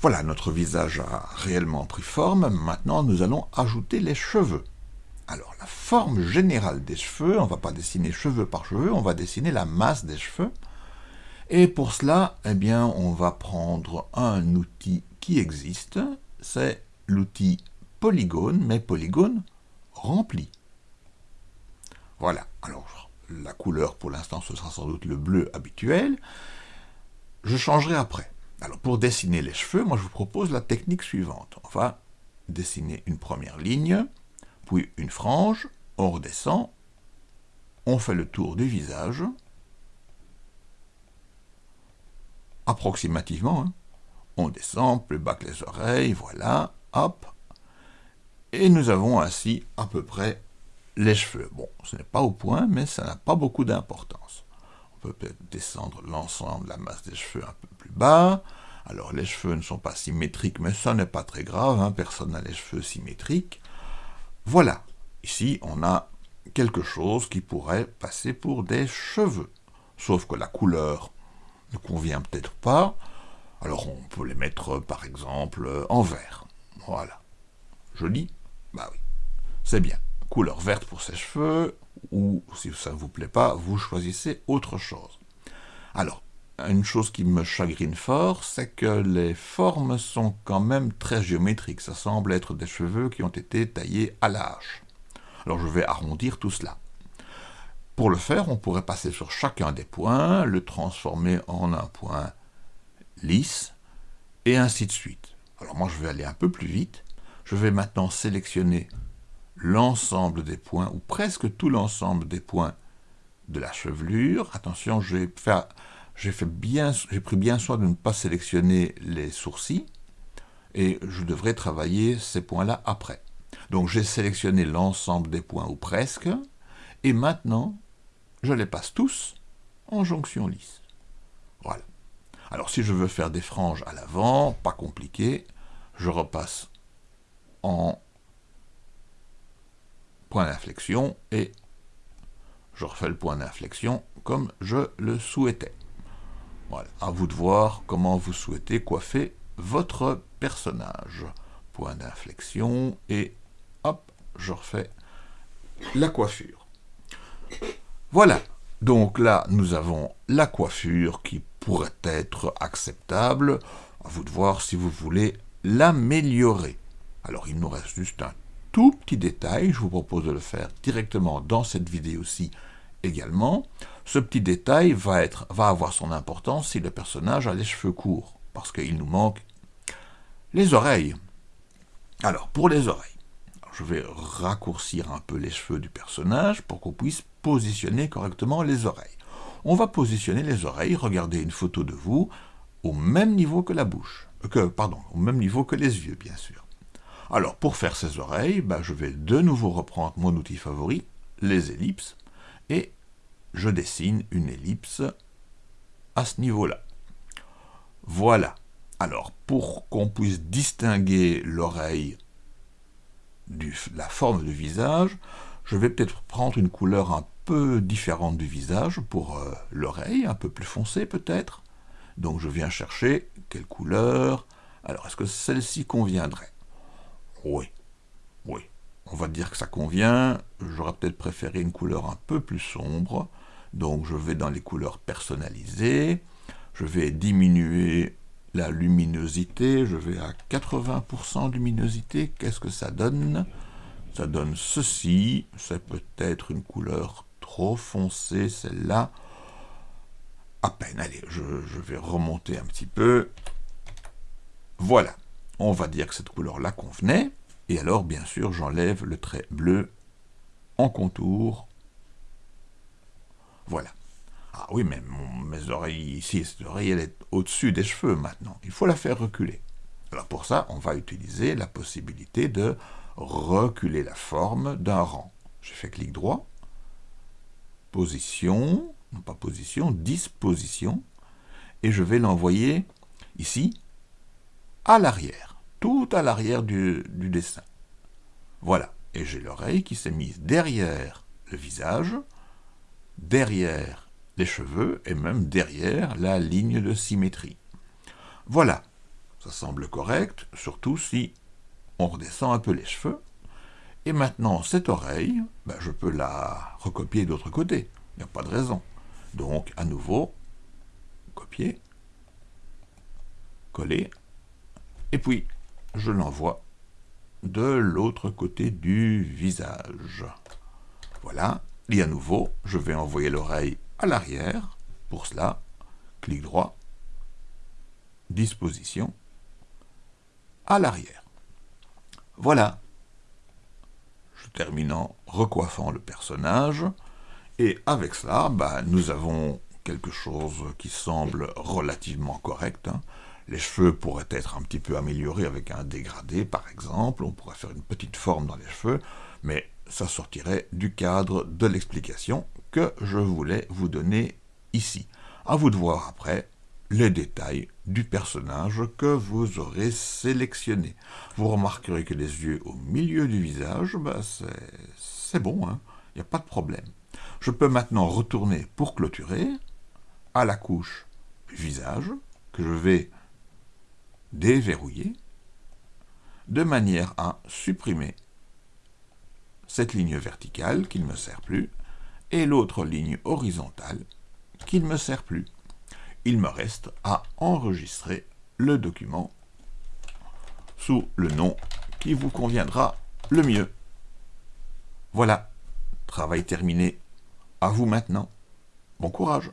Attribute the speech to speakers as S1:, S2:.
S1: Voilà, notre visage a réellement pris forme. Maintenant, nous allons ajouter les cheveux. Alors, la forme générale des cheveux, on ne va pas dessiner cheveux par cheveux, on va dessiner la masse des cheveux. Et pour cela, eh bien, on va prendre un outil qui existe, c'est l'outil polygone, mais polygone rempli. Voilà, alors la couleur pour l'instant ce sera sans doute le bleu habituel. Je changerai après. Alors pour dessiner les cheveux, moi je vous propose la technique suivante. On va dessiner une première ligne, puis une frange, on redescend, on fait le tour du visage, approximativement, hein. on descend plus bas que les oreilles, voilà, hop, et nous avons ainsi à peu près les cheveux. Bon, ce n'est pas au point, mais ça n'a pas beaucoup d'importance. On peut peut-être descendre l'ensemble de la masse des cheveux un peu Alors les cheveux ne sont pas symétriques, mais ça n'est pas très grave, hein. personne n'a les cheveux symétriques. Voilà, ici on a quelque chose qui pourrait passer pour des cheveux. Sauf que la couleur ne convient peut-être pas, alors on peut les mettre par exemple en vert. Voilà. Joli? Bah oui, c'est bien. Couleur verte pour ses cheveux, ou si ça ne vous plaît pas, vous choisissez autre chose. Alors, une chose qui me chagrine fort, c'est que les formes sont quand même très géométriques. Ça semble être des cheveux qui ont été taillés à hache. Alors je vais arrondir tout cela. Pour le faire, on pourrait passer sur chacun des points, le transformer en un point lisse, et ainsi de suite. Alors moi je vais aller un peu plus vite, je vais maintenant sélectionner l'ensemble des points, ou presque tout l'ensemble des points de la chevelure. Attention, j'ai pris bien soin de ne pas sélectionner les sourcils, et je devrais travailler ces points-là après. Donc j'ai sélectionné l'ensemble des points, ou presque, et maintenant, je les passe tous en jonction lisse. Voilà. Alors si je veux faire des franges à l'avant, pas compliqué, je repasse en point d'inflexion et je refais le point d'inflexion comme je le souhaitais. Voilà, à vous de voir comment vous souhaitez coiffer votre personnage. Point d'inflexion et hop, je refais la coiffure. Voilà, donc là nous avons la coiffure qui pourrait être acceptable. À vous de voir si vous voulez l'améliorer. Alors il nous reste juste un tout petit détail, je vous propose de le faire directement dans cette vidéo-ci également. Ce petit détail va, avoir son importance si le personnage a les cheveux courts, parce qu'il nous manque les oreilles. Alors, pour les oreilles, je vais raccourcir un peu les cheveux du personnage pour qu'on puisse positionner correctement les oreilles. On va positionner les oreilles, regardez une photo de vous, au même niveau que la bouche, euh, que, pardon, au même niveau que les yeux, bien sûr. Alors, pour faire ces oreilles, bah, je vais de nouveau reprendre mon outil favori, les ellipses, et je dessine une ellipse à ce niveau-là. Voilà. Alors, pour qu'on puisse distinguer l'oreille de la forme du visage, je vais peut-être prendre une couleur un peu différente du visage pour euh, l'oreille, un peu plus foncée peut-être. Donc je viens chercher quelle couleur. Alors, est-ce que celle-ci conviendrait? Oui, oui. On va dire que ça convient. J'aurais peut-être préféré une couleur un peu plus sombre. Donc je vais dans les couleurs personnalisées. Je vais diminuer la luminosité. Je vais à 80% de luminosité. Qu'est-ce que ça donne? Ça donne ceci. C'est peut-être une couleur trop foncée, celle-là. À peine. Allez, je, je vais remonter un petit peu. Voilà on va dire que cette couleur-là convenait, et alors bien sûr j'enlève le trait bleu en contour. Voilà. Ah oui, mais mes oreilles ici, cette oreille elle est au-dessus des cheveux maintenant. Il faut la faire reculer. Alors pour ça, on va utiliser la possibilité de reculer la forme d'un rang. Je fais clic droit, position, non pas position, disposition, et je vais l'envoyer ici à l'arrière, tout à l'arrière du, dessin. Voilà, et j'ai l'oreille qui s'est mise derrière le visage, derrière les cheveux et même derrière la ligne de symétrie. Voilà, Ça semble correct, surtout si on redescend un peu les cheveux. Et maintenant, cette oreille, ben, je peux la recopier de l'autre côté. Il n'y a pas de raison. Donc, à nouveau, copier, coller, et puis je l'envoie de l'autre côté du visage. Voilà, et à nouveau, je vais envoyer l'oreille à l'arrière. Pour cela, clic droit, disposition, à l'arrière. Voilà. Je termine en recoiffant le personnage. Et avec cela, bah, nous avons quelque chose qui semble relativement correct. Hein. Les cheveux pourraient être un petit peu améliorés avec un dégradé, par exemple. On pourrait faire une petite forme dans les cheveux, mais ça sortirait du cadre de l'explication que je voulais vous donner ici. À vous de voir après les détails du personnage que vous aurez sélectionné. Vous remarquerez que les yeux au milieu du visage, bah c'est bon, il hein. n'y a pas de problème. Je peux maintenant retourner pour clôturer à la couche visage, que je vais déverrouiller, de manière à supprimer cette ligne verticale qui ne me sert plus, et l'autre ligne horizontale qui ne me sert plus il me reste à enregistrer le document sous le nom qui vous conviendra le mieux. Voilà, travail terminé. À vous maintenant. Bon courage